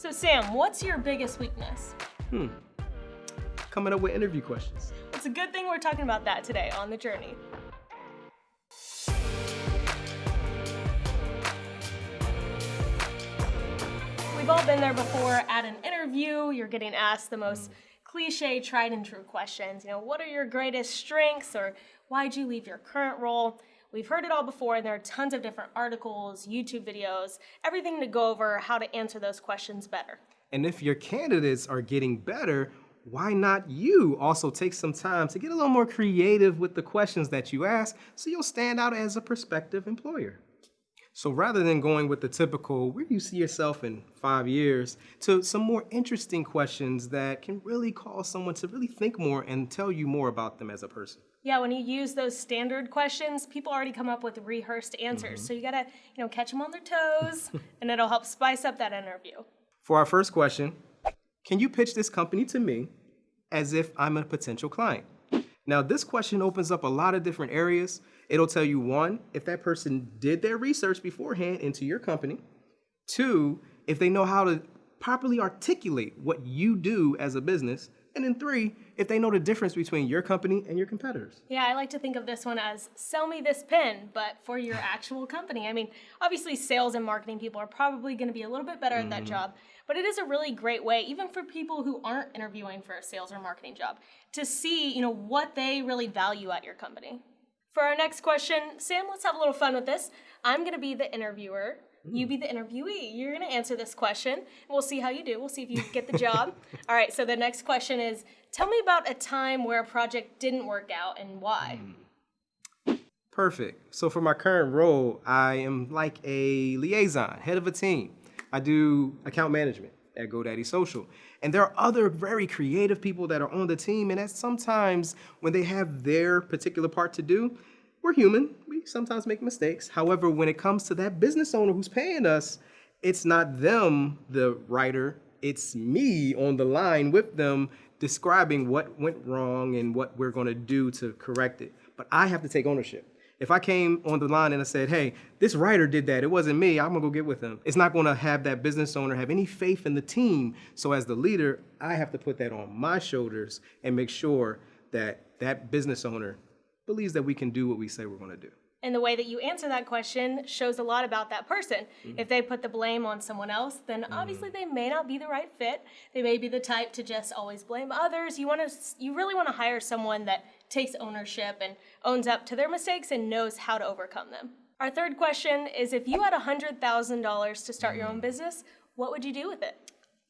So Sam, what's your biggest weakness? Hmm. Coming up with interview questions. It's a good thing we're talking about that today on The Journey. We've all been there before at an interview. You're getting asked the most cliche, tried and true questions. You know, what are your greatest strengths or why'd you leave your current role? We've heard it all before, and there are tons of different articles, YouTube videos, everything to go over how to answer those questions better. And if your candidates are getting better, why not you also take some time to get a little more creative with the questions that you ask so you'll stand out as a prospective employer? So rather than going with the typical, where do you see yourself in five years, to some more interesting questions that can really cause someone to really think more and tell you more about them as a person. Yeah, when you use those standard questions, people already come up with rehearsed answers. Mm -hmm. So you gotta, you know, catch them on their toes, and it'll help spice up that interview. For our first question, can you pitch this company to me as if I'm a potential client? Now, this question opens up a lot of different areas. It'll tell you one, if that person did their research beforehand into your company. Two, if they know how to properly articulate what you do as a business. And then three, if they know the difference between your company and your competitors. Yeah, I like to think of this one as sell me this pen, but for your actual company. I mean, obviously sales and marketing people are probably gonna be a little bit better mm at that mm-hmm. job, but it is a really great way, even for people who aren't interviewing for a sales or marketing job, to see, you know, what they really value at your company. For our next question, Sam, let's have a little fun with this. I'm gonna be the interviewer you be the interviewee. You're going to answer this question. We'll see how you do. We'll see if you get the job. All right, so the next question is Tell me about a time where a project didn't work out and why. Hmm. Perfect. So, for my current role, I am like a liaison, head of a team. I do account management at GoDaddy Social. And there are other very creative people that are on the team, and that sometimes when they have their particular part to do, we're human. We sometimes make mistakes. However, when it comes to that business owner who's paying us, it's not them, the writer, it's me on the line with them describing what went wrong and what we're going to do to correct it. But I have to take ownership. If I came on the line and I said, hey, this writer did that, it wasn't me, I'm gonna go get with them. It's not gonna have that business owner have any faith in the team. So as the leader, I have to put that on my shoulders and make sure that that business owner believes that we can do what we say we're going to do. And the way that you answer that question shows a lot about that person. Mm-hmm. If they put the blame on someone else, then mm-hmm. obviously they may not be the right fit. They may be the type to just always blame others. You want to you really want to hire someone that takes ownership and owns up to their mistakes and knows how to overcome them. Our third question is if you had $100,000 to start your own mm. business, what would you do with it?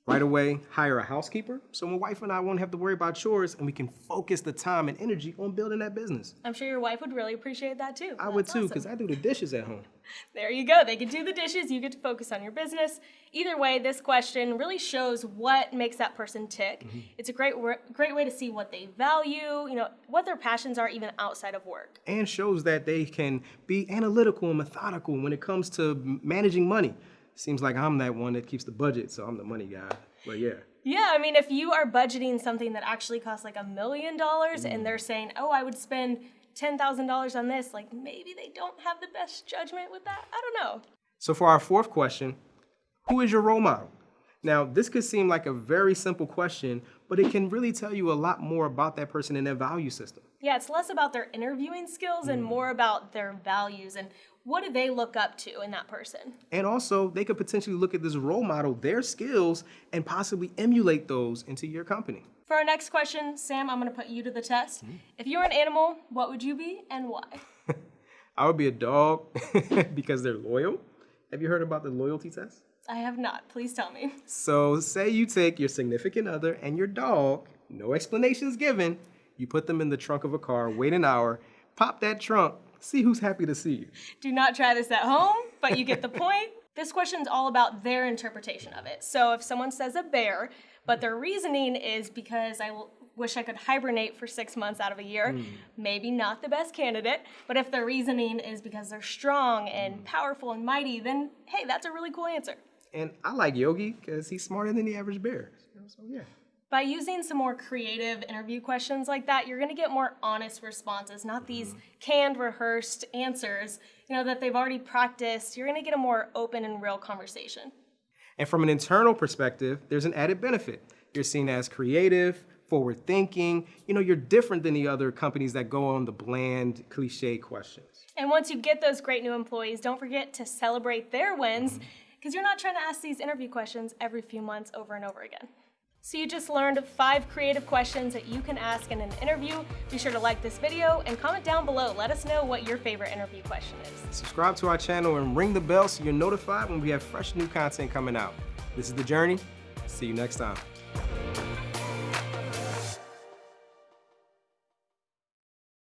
Right away, hire a housekeeper so my wife and I won't have to worry about chores and we can focus the time and energy on building that business. I'm sure your wife would really appreciate that too. I That's would too, because awesome. I do the dishes at home. There you go. They can do the dishes, you get to focus on your business. Either way, this question really shows what makes that person tick. Mm -hmm. It's a great great way to see what they value, you know, what their passions are even outside of work. And shows that they can be analytical and methodical when it comes to managing money seems like I'm that one that keeps the budget, so I'm the money guy. But yeah. Yeah, I mean, if you are budgeting something that actually costs like a million dollars and they're mm. saying, oh, I would spend $10,000 on this, like maybe they don't have the best judgment with that. I don't know. So for our fourth question, who is your role model? Now, this could seem like a very simple question, but it can really tell you a lot more about that person and their value system. Yeah, it's less about their interviewing skills and mm. more about their values and what do they look up to in that person? And also, they could potentially look at this role model, their skills, and possibly emulate those into your company. For our next question, Sam, I'm going to put you to the test. Mm -hmm. If you were an animal, what would you be and why? I would be a dog because they're loyal. Have you heard about the loyalty test? I have not. Please tell me. So, say you take your significant other and your dog, no explanations given, you put them in the trunk of a car, wait an hour, pop that trunk, see who's happy to see you. Do not try this at home, but you get the point. This question is all about their interpretation of it. So if someone says a bear, but their reasoning is because I wish I could hibernate for six months out of a year, mm. maybe not the best candidate. But if their reasoning is because they're strong and mm. powerful and mighty, then hey, that's a really cool answer. And I like Yogi because he's smarter than the average bear. So yeah. By using some more creative interview questions like that, you're gonna get more honest responses, not these canned, rehearsed answers, you know, that they've already practiced. You're gonna get a more open and real conversation. And from an internal perspective, there's an added benefit. You're seen as creative, forward thinking. You know, you're different than the other companies that go on the bland, cliche questions. And once you get those great new employees, don't forget to celebrate their wins mm-hmm. because you're not trying to ask these interview questions every few months over and over again. So you just learned five creative questions that you can ask in an interview. Be sure to like this video and comment down below. Let us know what your favorite interview question is. Subscribe to our channel and ring the bell so you're notified when we have fresh new content coming out. This is The Journey. See you next time.